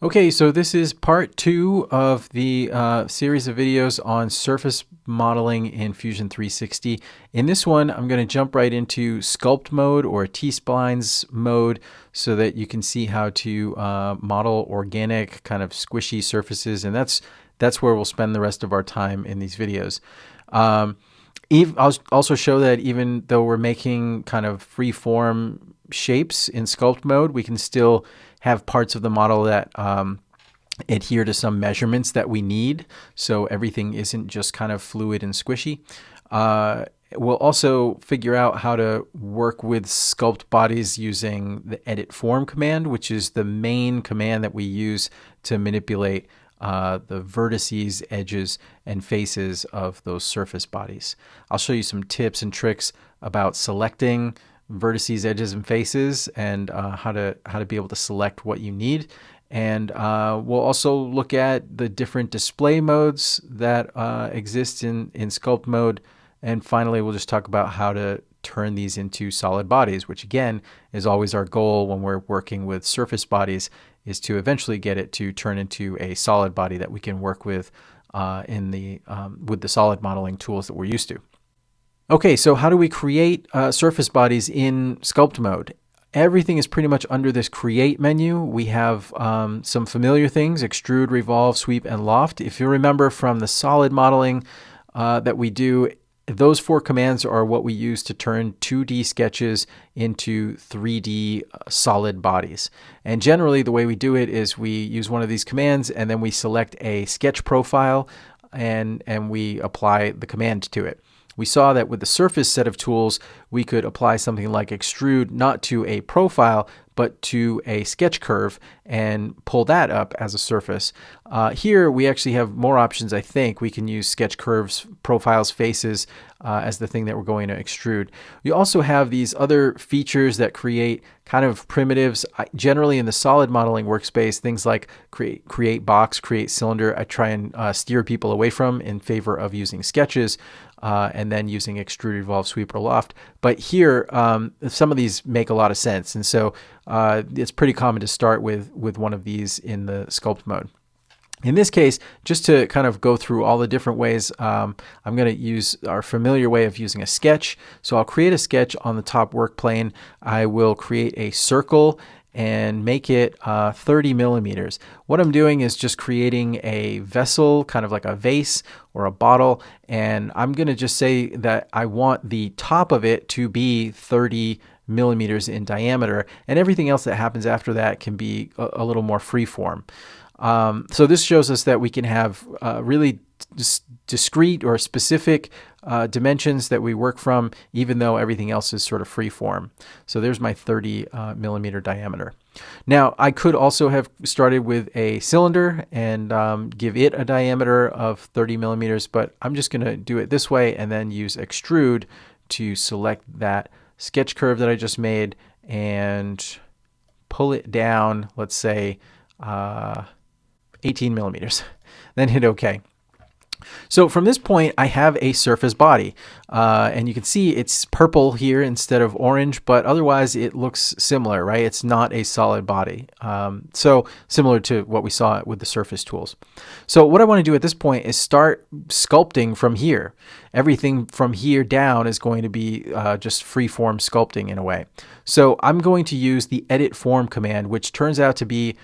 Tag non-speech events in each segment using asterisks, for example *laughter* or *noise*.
Okay, so this is part two of the uh, series of videos on surface modeling in Fusion 360. In this one, I'm going to jump right into sculpt mode or T-splines mode so that you can see how to uh, model organic kind of squishy surfaces. And that's, that's where we'll spend the rest of our time in these videos. Um, I'll also show that even though we're making kind of free form shapes in sculpt mode, we can still have parts of the model that um, adhere to some measurements that we need. So everything isn't just kind of fluid and squishy. Uh, we'll also figure out how to work with sculpt bodies using the edit form command, which is the main command that we use to manipulate uh, the vertices, edges, and faces of those surface bodies. I'll show you some tips and tricks about selecting vertices, edges, and faces, and uh, how to how to be able to select what you need. And uh, we'll also look at the different display modes that uh, exist in in sculpt mode. And finally, we'll just talk about how to turn these into solid bodies, which again is always our goal when we're working with surface bodies, is to eventually get it to turn into a solid body that we can work with uh, in the um, with the solid modeling tools that we're used to. Okay, so how do we create uh, surface bodies in sculpt mode? Everything is pretty much under this create menu. We have um, some familiar things, extrude, revolve, sweep, and loft. If you remember from the solid modeling uh, that we do, those four commands are what we use to turn 2D sketches into 3D uh, solid bodies. And generally the way we do it is we use one of these commands and then we select a sketch profile and, and we apply the command to it we saw that with the surface set of tools, we could apply something like extrude not to a profile, but to a sketch curve and pull that up as a surface. Uh, here we actually have more options, I think. We can use sketch curves, profiles, faces uh, as the thing that we're going to extrude. We also have these other features that create kind of primitives. I, generally in the solid modeling workspace, things like create, create box, create cylinder, I try and uh, steer people away from in favor of using sketches uh, and then using extrude, revolve, sweep, or loft. But here, um, some of these make a lot of sense. And so uh, it's pretty common to start with, with one of these in the sculpt mode. In this case, just to kind of go through all the different ways, um, I'm going to use our familiar way of using a sketch. So I'll create a sketch on the top work plane. I will create a circle and make it uh, 30 millimeters. What I'm doing is just creating a vessel, kind of like a vase or a bottle, and I'm going to just say that I want the top of it to be 30 millimeters in diameter, and everything else that happens after that can be a, a little more freeform. Um, so this shows us that we can have uh, really discrete or specific uh, dimensions that we work from, even though everything else is sort of free form. So there's my 30 uh, millimeter diameter. Now, I could also have started with a cylinder and um, give it a diameter of 30 millimeters, but I'm just going to do it this way and then use extrude to select that sketch curve that I just made and pull it down, let's say uh, 18 millimeters. *laughs* then hit OK. So from this point, I have a surface body. Uh, and you can see it's purple here instead of orange, but otherwise it looks similar, right? It's not a solid body. Um, so similar to what we saw with the surface tools. So what I want to do at this point is start sculpting from here. Everything from here down is going to be uh, just free form sculpting in a way. So I'm going to use the edit form command, which turns out to be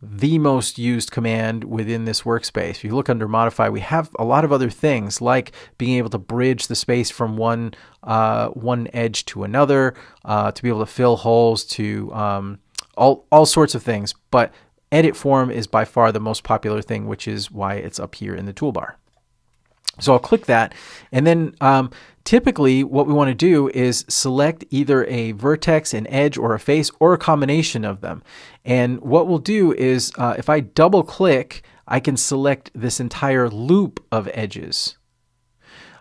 the most used command within this workspace. If you look under modify, we have a lot of other things like being able to bridge the space from one uh, one edge to another, uh, to be able to fill holes, to um, all all sorts of things. But edit form is by far the most popular thing, which is why it's up here in the toolbar. So I'll click that, and then um, Typically, what we want to do is select either a vertex, an edge, or a face, or a combination of them. And what we'll do is, uh, if I double click, I can select this entire loop of edges.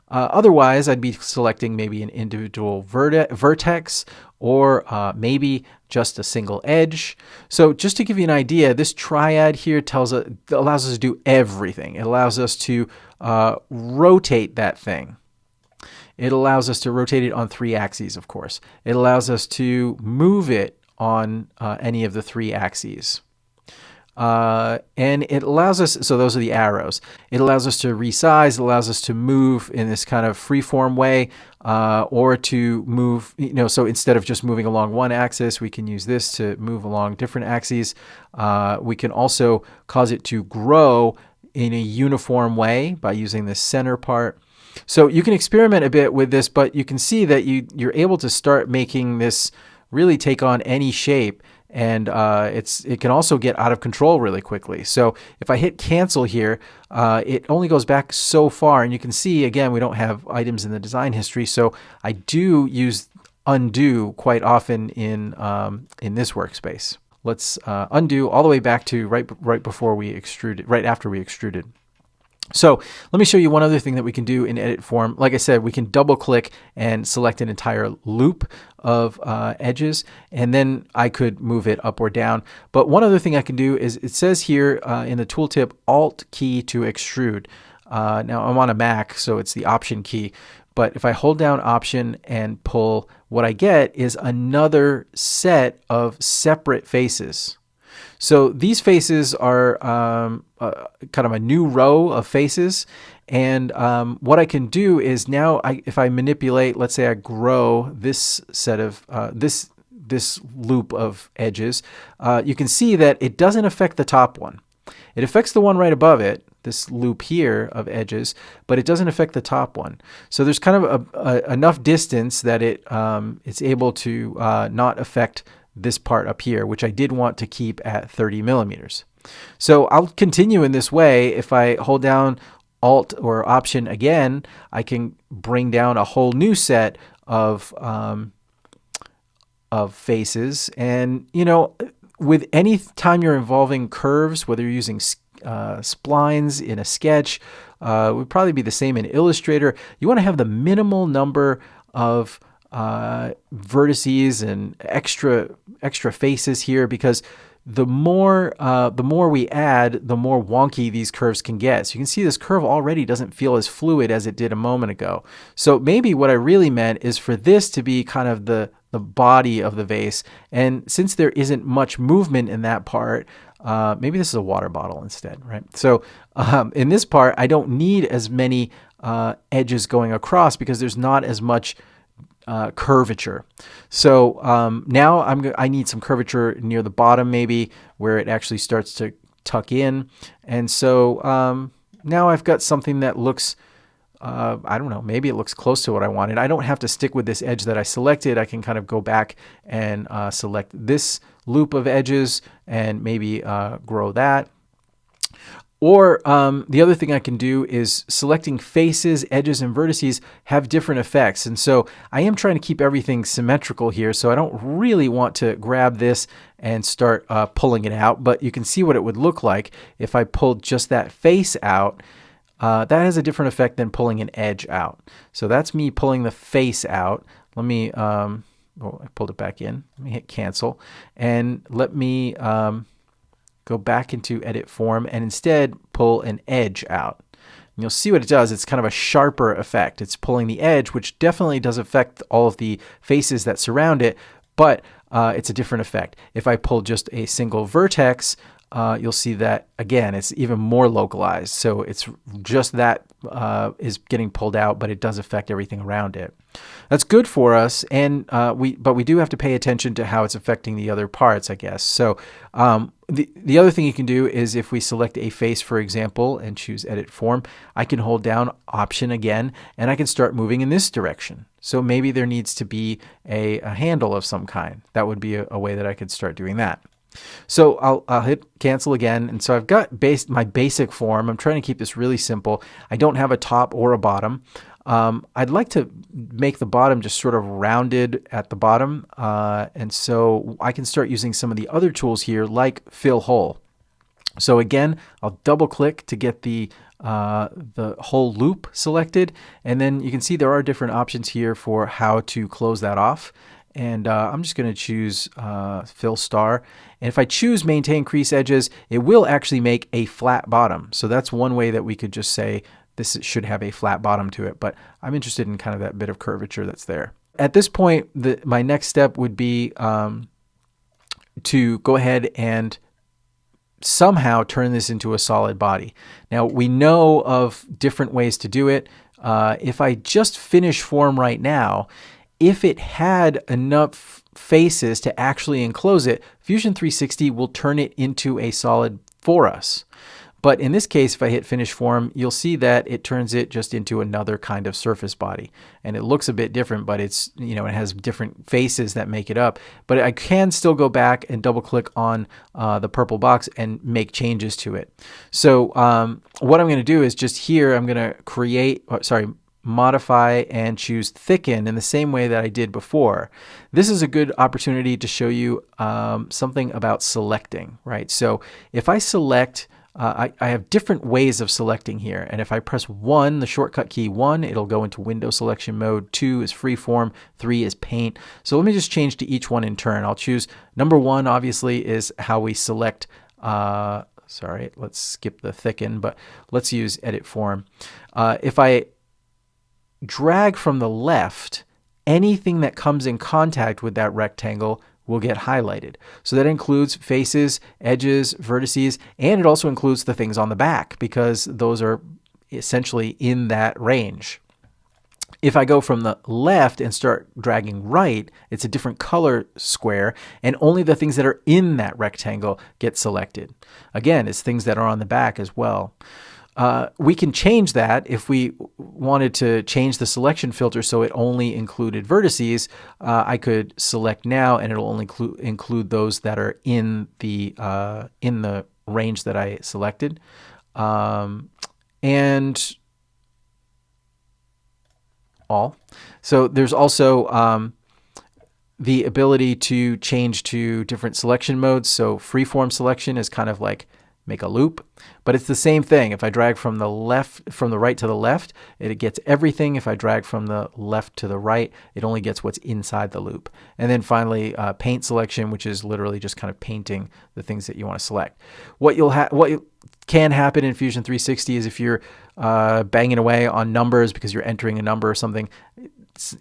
Uh, otherwise, I'd be selecting maybe an individual verte vertex or uh, maybe just a single edge. So just to give you an idea, this triad here tells us, allows us to do everything. It allows us to uh, rotate that thing. It allows us to rotate it on three axes, of course. It allows us to move it on uh, any of the three axes. Uh, and it allows us, so those are the arrows. It allows us to resize, it allows us to move in this kind of freeform way, uh, or to move, you know, so instead of just moving along one axis, we can use this to move along different axes. Uh, we can also cause it to grow in a uniform way by using the center part. So you can experiment a bit with this, but you can see that you, you're able to start making this really take on any shape and uh, it's it can also get out of control really quickly. So if I hit cancel here, uh, it only goes back so far, and you can see again we don't have items in the design history, so I do use undo quite often in um, in this workspace. Let's uh, undo all the way back to right right before we extruded, right after we extruded. So let me show you one other thing that we can do in edit form. Like I said, we can double click and select an entire loop of uh, edges, and then I could move it up or down. But one other thing I can do is it says here uh, in the tooltip, Alt key to extrude. Uh, now I'm on a Mac, so it's the Option key. But if I hold down Option and pull, what I get is another set of separate faces. So these faces are um, uh, kind of a new row of faces. And um, what I can do is now, I, if I manipulate, let's say I grow this set of uh, this this loop of edges, uh, you can see that it doesn't affect the top one. It affects the one right above it, this loop here of edges, but it doesn't affect the top one. So there's kind of a, a, enough distance that it um, it's able to uh, not affect this part up here, which I did want to keep at 30 millimeters. So I'll continue in this way. If I hold down Alt or Option again, I can bring down a whole new set of um, of faces. And you know, with any time you're involving curves, whether you're using uh, splines in a sketch, uh, would probably be the same in Illustrator. You want to have the minimal number of uh, vertices and extra extra faces here because the more uh, the more we add, the more wonky these curves can get. So you can see this curve already doesn't feel as fluid as it did a moment ago. So maybe what I really meant is for this to be kind of the the body of the vase. And since there isn't much movement in that part, uh, maybe this is a water bottle instead, right? So um, in this part, I don't need as many uh, edges going across because there's not as much uh, curvature. So um, now I'm I need some curvature near the bottom maybe where it actually starts to tuck in. And so um, now I've got something that looks, uh, I don't know, maybe it looks close to what I wanted. I don't have to stick with this edge that I selected. I can kind of go back and uh, select this loop of edges and maybe uh, grow that. Or um, the other thing I can do is selecting faces, edges, and vertices have different effects. And so I am trying to keep everything symmetrical here. So I don't really want to grab this and start uh, pulling it out. But you can see what it would look like if I pulled just that face out. Uh, that has a different effect than pulling an edge out. So that's me pulling the face out. Let me, um, oh, I pulled it back in. Let me hit cancel. And let me... Um, go back into edit form and instead pull an edge out. And you'll see what it does. It's kind of a sharper effect. It's pulling the edge, which definitely does affect all of the faces that surround it, but uh, it's a different effect. If I pull just a single vertex, uh, you'll see that again, it's even more localized. So it's just that uh, is getting pulled out, but it does affect everything around it. That's good for us, and uh, we but we do have to pay attention to how it's affecting the other parts, I guess. So um, the the other thing you can do is if we select a face, for example, and choose Edit Form, I can hold down Option again, and I can start moving in this direction. So maybe there needs to be a, a handle of some kind. That would be a, a way that I could start doing that. So I'll, I'll hit cancel again. And so I've got base, my basic form. I'm trying to keep this really simple. I don't have a top or a bottom. Um, I'd like to make the bottom just sort of rounded at the bottom. Uh, and so I can start using some of the other tools here like fill hole. So again, I'll double click to get the uh, the whole loop selected. And then you can see there are different options here for how to close that off and uh, I'm just going to choose uh, fill star. And if I choose maintain crease edges, it will actually make a flat bottom. So that's one way that we could just say this should have a flat bottom to it, but I'm interested in kind of that bit of curvature that's there. At this point, the, my next step would be um, to go ahead and somehow turn this into a solid body. Now we know of different ways to do it. Uh, if I just finish form right now, if it had enough faces to actually enclose it, Fusion 360 will turn it into a solid for us. But in this case, if I hit finish form, you'll see that it turns it just into another kind of surface body. And it looks a bit different, but it's, you know, it has different faces that make it up. But I can still go back and double click on uh, the purple box and make changes to it. So um, what I'm going to do is just here, I'm going to create, uh, sorry, modify and choose thicken in the same way that I did before. This is a good opportunity to show you um, something about selecting, right? So if I select uh, I, I, have different ways of selecting here. And if I press 1, the shortcut key 1, it'll go into window selection mode. 2 is freeform. 3 is paint. So let me just change to each one in turn. I'll choose number 1, obviously, is how we select. Uh, sorry, let's skip the thicken, but let's use edit form. Uh, if I drag from the left, anything that comes in contact with that rectangle will get highlighted. So that includes faces, edges, vertices, and it also includes the things on the back because those are essentially in that range. If I go from the left and start dragging right, it's a different color square, and only the things that are in that rectangle get selected. Again, it's things that are on the back as well. Uh, we can change that if we wanted to change the selection filter so it only included vertices. Uh, I could select now and it'll only include those that are in the uh, in the range that I selected. Um, and all. So there's also um, the ability to change to different selection modes. So freeform selection is kind of like make a loop. But it's the same thing. If I drag from the left, from the right to the left, it gets everything. If I drag from the left to the right, it only gets what's inside the loop. And then finally, uh, paint selection, which is literally just kind of painting the things that you want to select. What you'll have, what you can happen in Fusion 360 is if you're uh, banging away on numbers because you're entering a number or something,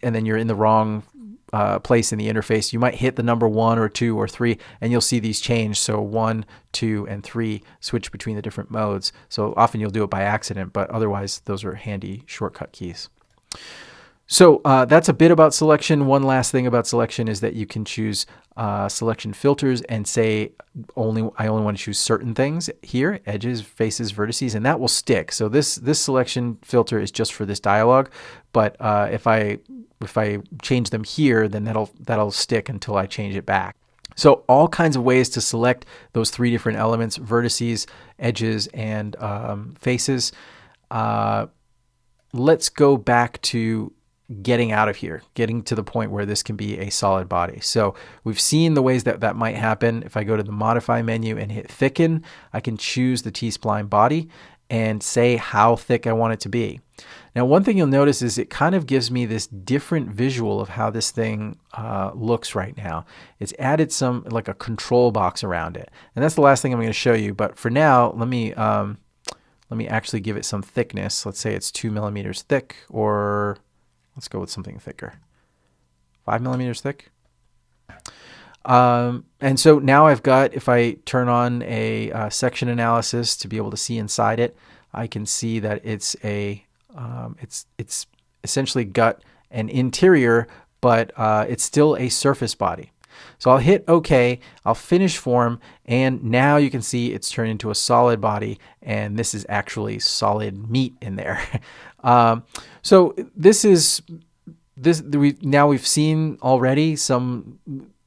and then you're in the wrong uh, place in the interface, you might hit the number one or two or three, and you'll see these change. So one, two, and three switch between the different modes. So often you'll do it by accident, but otherwise those are handy shortcut keys. So uh, that's a bit about selection. One last thing about selection is that you can choose uh, selection filters and say only I only want to choose certain things here, edges, faces, vertices, and that will stick. So this this selection filter is just for this dialog, but uh, if I if I change them here, then that'll that'll stick until I change it back. So all kinds of ways to select those three different elements, vertices, edges, and um, faces. Uh, let's go back to getting out of here, getting to the point where this can be a solid body. So we've seen the ways that that might happen. If I go to the modify menu and hit thicken, I can choose the T-spline body and say how thick I want it to be. Now, one thing you'll notice is it kind of gives me this different visual of how this thing uh, looks right now. It's added some like a control box around it. And that's the last thing I'm going to show you. But for now, let me, um, let me actually give it some thickness. Let's say it's two millimeters thick or Let's go with something thicker. Five millimeters thick. Um, and so now I've got, if I turn on a uh, section analysis to be able to see inside it, I can see that it's a, um, it's, it's essentially got an interior, but uh, it's still a surface body. So I'll hit OK, I'll finish form, and now you can see it's turned into a solid body, and this is actually solid meat in there. *laughs* um, so this is this we now we've seen already some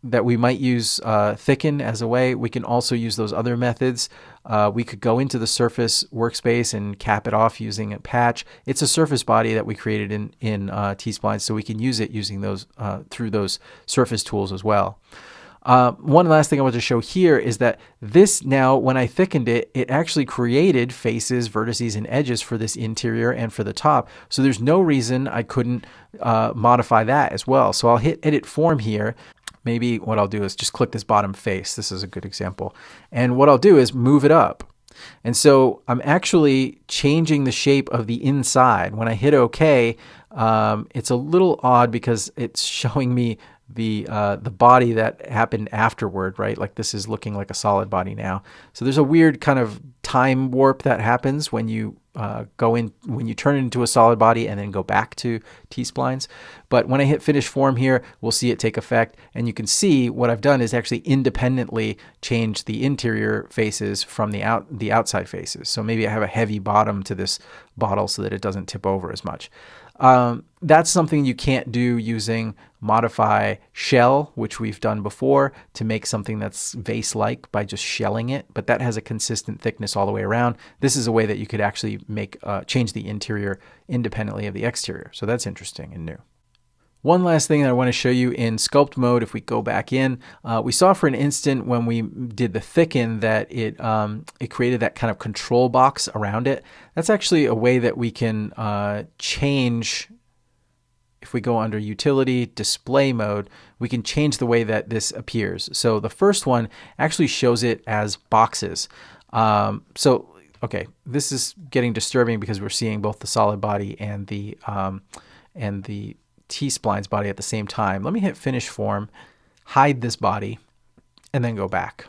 that we might use uh, thicken as a way. We can also use those other methods. Uh, we could go into the surface workspace and cap it off using a patch. It's a surface body that we created in, in uh, T-Spline, so we can use it using those uh, through those surface tools as well. Uh, one last thing I want to show here is that this now, when I thickened it, it actually created faces, vertices, and edges for this interior and for the top. So there's no reason I couldn't uh, modify that as well. So I'll hit edit form here maybe what I'll do is just click this bottom face. This is a good example. And what I'll do is move it up. And so I'm actually changing the shape of the inside. When I hit OK, um, it's a little odd because it's *laughs* showing me the uh, the body that happened afterward, right? Like this is looking like a solid body now. So there's a weird kind of time warp that happens when you uh, go in when you turn it into a solid body and then go back to T-splines. But when I hit finish form here, we'll see it take effect. And you can see what I've done is actually independently change the interior faces from the out the outside faces. So maybe I have a heavy bottom to this bottle so that it doesn't tip over as much. Um, that's something you can't do using modify shell, which we've done before, to make something that's vase-like by just shelling it. But that has a consistent thickness all the way around. This is a way that you could actually make uh, change the interior independently of the exterior. So that's interesting and new. One last thing that I want to show you in sculpt mode, if we go back in, uh, we saw for an instant when we did the thicken that it, um, it created that kind of control box around it. That's actually a way that we can uh, change, if we go under utility, display mode, we can change the way that this appears. So the first one actually shows it as boxes. Um, so, okay, this is getting disturbing because we're seeing both the solid body and the, um, and the T-spline's body at the same time. Let me hit finish form, hide this body, and then go back.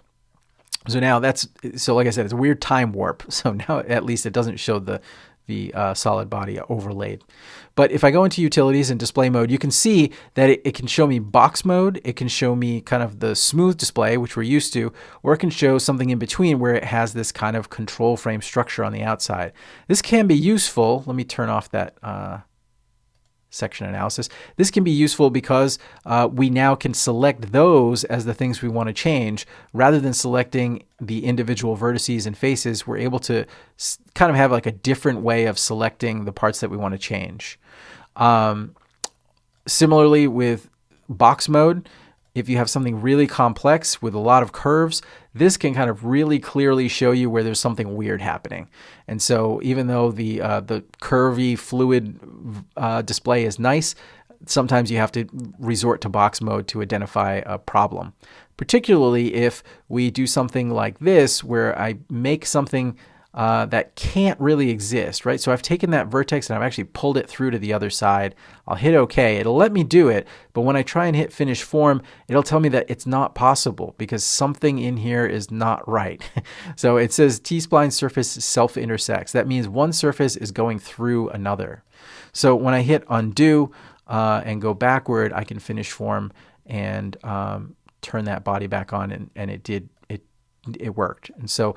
So now that's, so like I said, it's a weird time warp. *laughs* So now at least it doesn't show the, the uh, solid body overlaid. But if I go into utilities and display mode, you can see that it, it, can show me box mode. It can show me kind of the smooth display, which we're used to, or it can show something in between where it has this kind of control frame structure on the outside. This can be useful. Let me turn off that uh, section analysis. This can be useful because uh, we now can select those as the things we want to change rather than selecting the individual vertices and faces. We're able to kind of have like a different way of selecting the parts that we want to change. Um, similarly with box mode, if you have something really complex with a lot of curves, this can kind of really clearly show you where there's something weird happening. And so even though the, uh, the curvy fluid uh, display is nice, sometimes you have to resort to box mode to identify a problem. Particularly if we do something like this, where I make something uh, that can't really exist, right? So I've taken that vertex and I've actually pulled it through to the other side. I'll hit OK. It'll let me do it, but when I try and hit finish form, it'll tell me that it's not possible because something in here is not right. *laughs* so it says T-spline surface self-intersects. That means one surface is going through another. So when I hit undo uh, and go backward, I can finish form and um, turn that body back on and, and it did it it worked. And so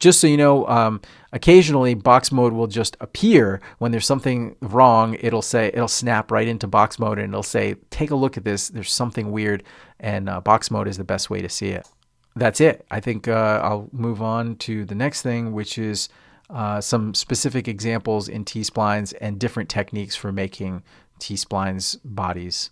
just so you know, um, occasionally box mode will just appear when there's something wrong. It'll say, it'll snap right into box mode and it'll say, take a look at this. There's something weird. And uh, box mode is the best way to see it. That's it. I think uh, I'll move on to the next thing, which is uh, some specific examples in T-splines and different techniques for making T-splines bodies.